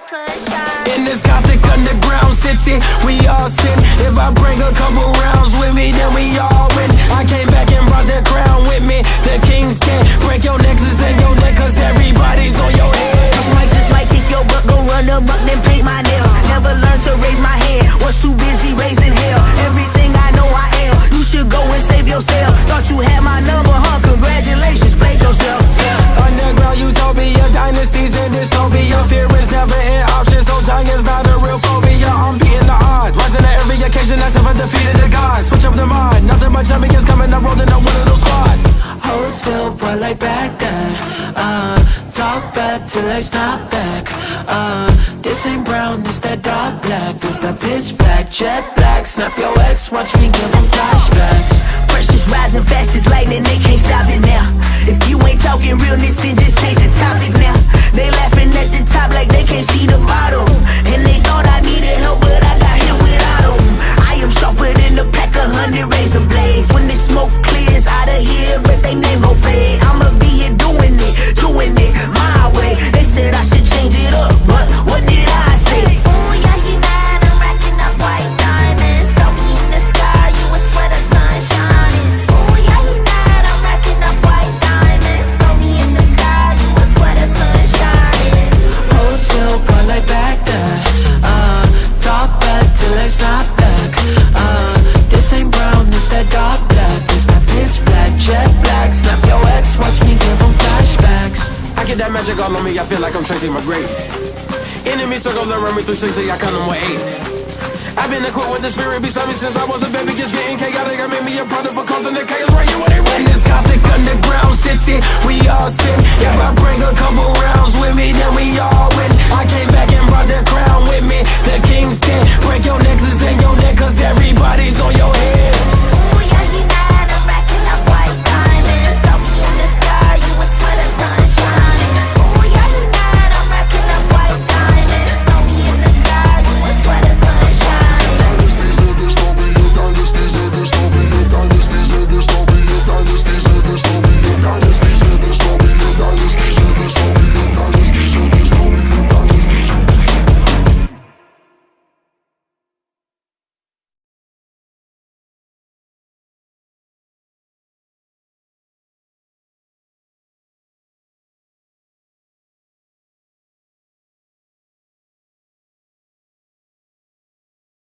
In this gothic underground city, we all sin. If I bring a couple rounds with me, then talk back till I snap back. Uh, this ain't brown, this that dark black. This that pitch black, jet black. Snap your ex, watch me give them flashbacks. Pressure's rising fast as lightning, they can't stop it. the blaze. When the smoke clears out of here, but they name go fade. I'ma be here doing it, doing it. My magic all on me, I feel like I'm Tracy McGrady. grave. Enemy circle around me 360, I count them with eight. I've been equipped with the spirit beside me since I was a baby. just getting chaotic. I made me a product for causing the chaos right here when they run this gothic underground.